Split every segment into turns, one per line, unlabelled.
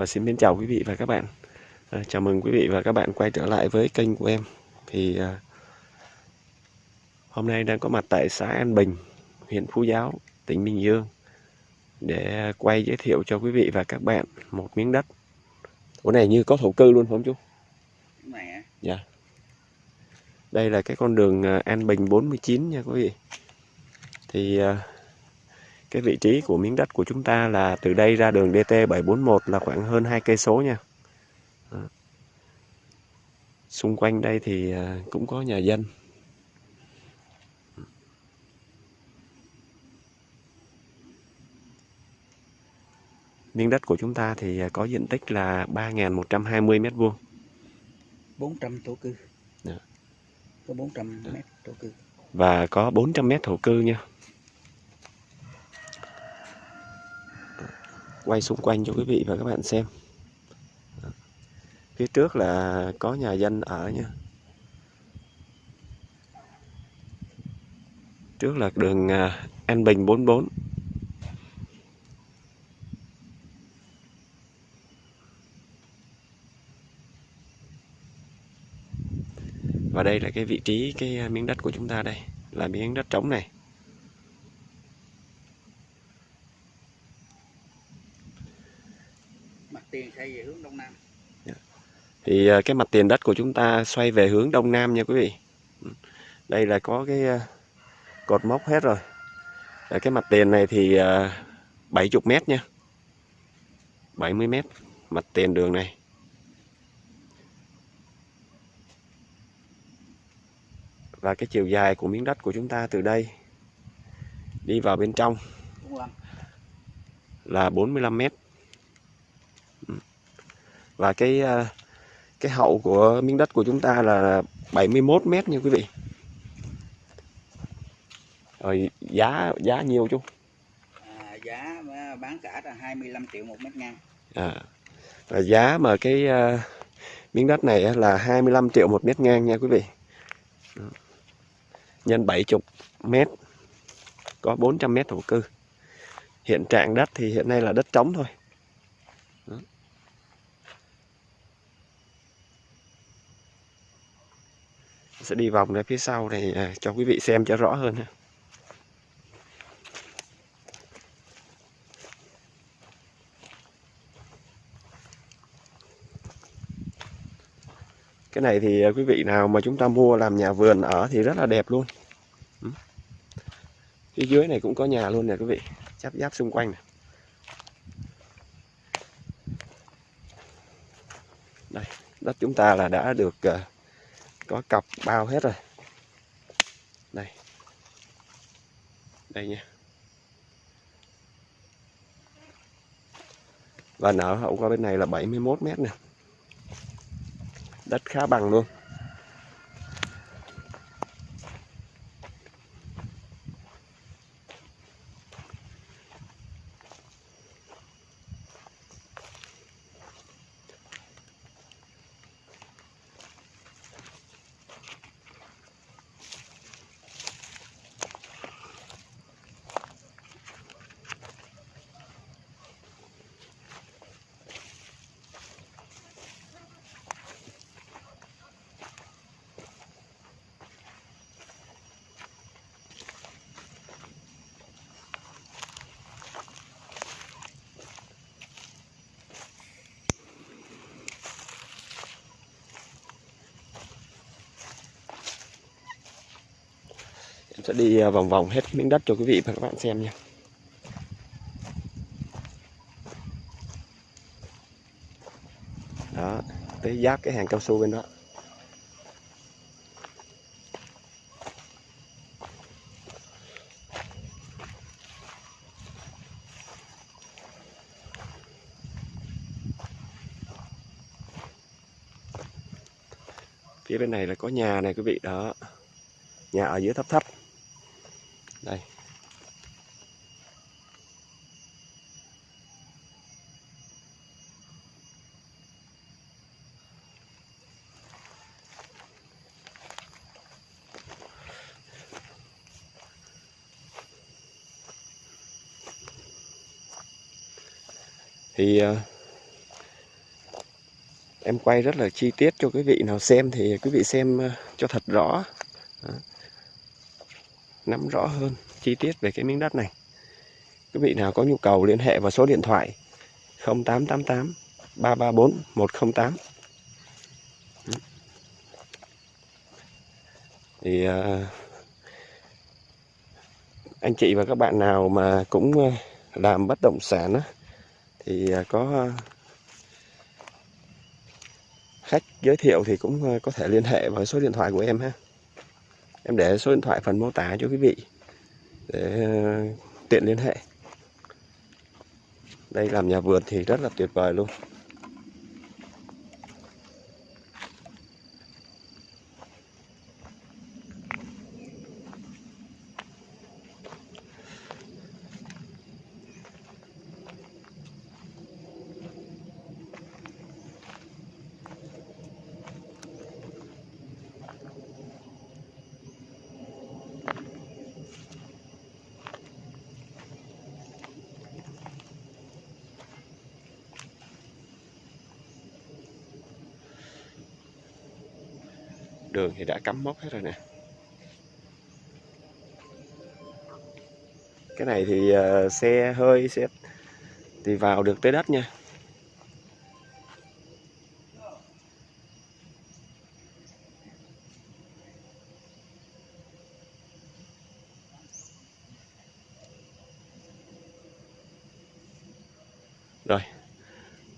Rồi xin mến chào quý vị và các bạn. À, chào mừng quý vị và các bạn quay trở lại với kênh của em. Thì à, hôm nay đang có mặt tại xã An Bình, huyện Phú Giáo, tỉnh Bình Dương để quay giới thiệu cho quý vị và các bạn một miếng đất. Chỗ này như có thổ cư luôn phải không chú?
Mẹ.
Dạ. Đây là cái con đường à, An Bình 49 nha quý vị. Thì à, cái vị trí của miếng đất của chúng ta là từ đây ra đường DT 741 là khoảng hơn 2 cây số nha. Đó. Xung quanh đây thì à, cũng có nhà dân. Miếng đất của chúng ta thì à, có diện tích là 3.120 mét vuông.
400 thổ cư.
Dạ.
Có 400 mét thổ cư.
và có 400 mét thổ cư nha. Quay xung quanh cho quý vị và các bạn xem. Phía trước là có nhà dân ở nha. Trước là đường à, An Bình 44. Và đây là cái vị trí cái à, miếng đất của chúng ta đây, là miếng đất trống này.
Tiền xây về hướng đông nam.
Thì à, cái mặt tiền đất của chúng ta xoay về hướng đông nam nha quý vị. Ừ. Đây là có cái à, cột mốc hết rồi. Cái mặt tiền này thì à, 70 mét nha. 70 mét mặt tiền đường này. Và cái chiều dài của miếng đất của chúng ta từ đây đi vào bên trong
45.
là 45 mét. Và cái à, cái hậu của miếng đất của chúng ta là 71 mét nha quý vị. Rồi giá giá nhiều chú.
À, giá à, bán cả là 25 triệu một mét ngang.
À, và giá mà cái à, miếng đất này là 25 triệu một mét ngang nha quý vị. Đó. Nhân 70 mét có 400 mét thổ cư. Hiện trạng đất thì hiện nay là đất trống thôi. Sẽ đi vòng ra phía sau để à, cho quý vị xem cho rõ hơn ha. Cái này thì à, quý vị nào mà chúng ta mua làm nhà vườn ở thì rất là đẹp luôn. Ừ. Phía dưới này cũng có nhà luôn nè quý vị, chắp giáp xung quanh này. Đây, đất chúng ta là đã được à, có cọc bao hết rồi. Đây. Đây nha. Và nở hậu qua bên này là 71 mét nè đất khá bằng luôn sẽ đi à, vòng vòng hết miếng đất cho quý vị và các bạn xem nha. Đó, tới giáp cái hàng cao su bên đó. Phía bên này là có nhà này quý vị đó. Nhà ở dưới thấp thấp. Đây. Thì ờ, em quay rất là chi tiết cho quý vị nào xem thì quý vị xem ờ, cho thật rõ Đó nắm rõ hơn chi tiết về cái miếng đất này. Quý vị nào có nhu cầu liên hệ vào số điện thoại 0888 334 108 thì à, anh chị và các bạn nào mà cũng à, làm bất động sản á, thì à, có khách giới thiệu thì cũng có thể liên hệ vào số điện thoại của em ha em để số điện thoại phần mô tả cho quý vị để ờ, tiện liên hệ. Đây, làm nhà vườn thì rất là tuyệt vời luôn. Đường thì đã cắm mốc hết rồi nè. Cái này thì uh, xe hơi xe thì vào được tới đất nha. Rồi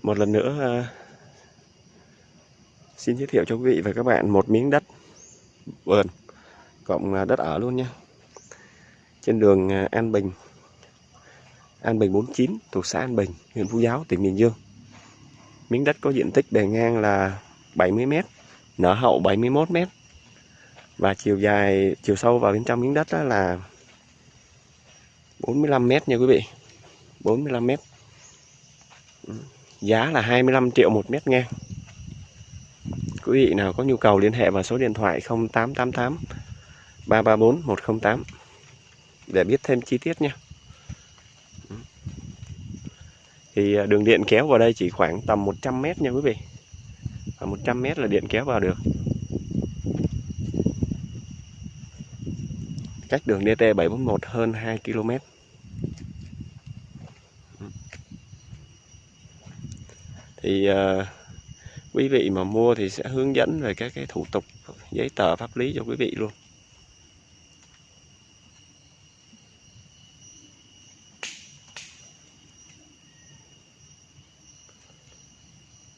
một lần nữa uh, Xin giới thiệu cho quý vị và các bạn một miếng đất vườn cộng đất ở luôn nhé Trên đường à, An Bình, An Bình 49 thuộc xã An Bình, huyện Phú Giáo, tỉnh Bình Dương. Miếng đất có diện tích bề ngang là 70 m, nở hậu 71 m. Và chiều dài, chiều sâu vào bên trong miếng đất đó là 45 m nha quý vị. 45 m. Giá là 25 triệu một mét ngang quý vị nào có nhu cầu liên hệ vào số điện thoại 0888 334 108 để biết thêm chi tiết nha. Ừ. Thì à, đường điện kéo vào đây chỉ khoảng tầm 100 mét nha quý vị. Và 100 mét là điện kéo vào được. Cách đường DT 741 hơn 2 km ừ. thì uh, quý vị mà mua thì sẽ hướng dẫn về các cái thủ tục, giấy tờ pháp lý cho quý vị luôn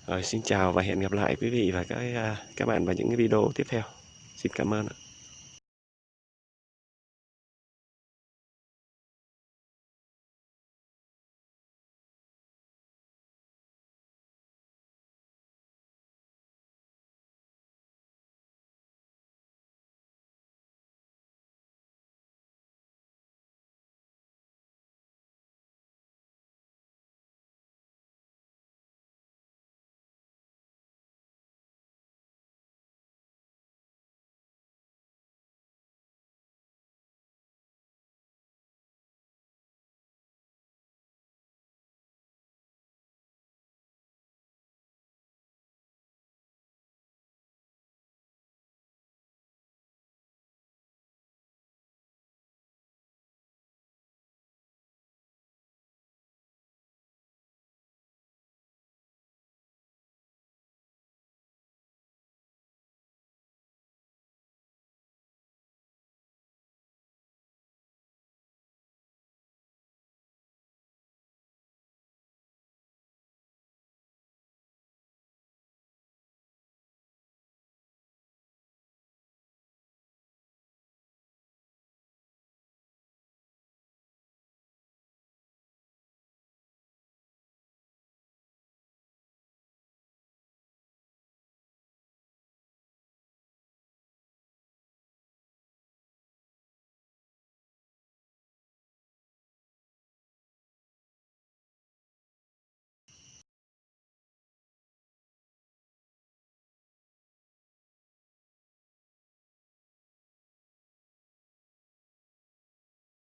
Rồi, xin chào và hẹn gặp lại quý vị và các à, các bạn vào những cái video tiếp theo. Xin cảm ơn ạ.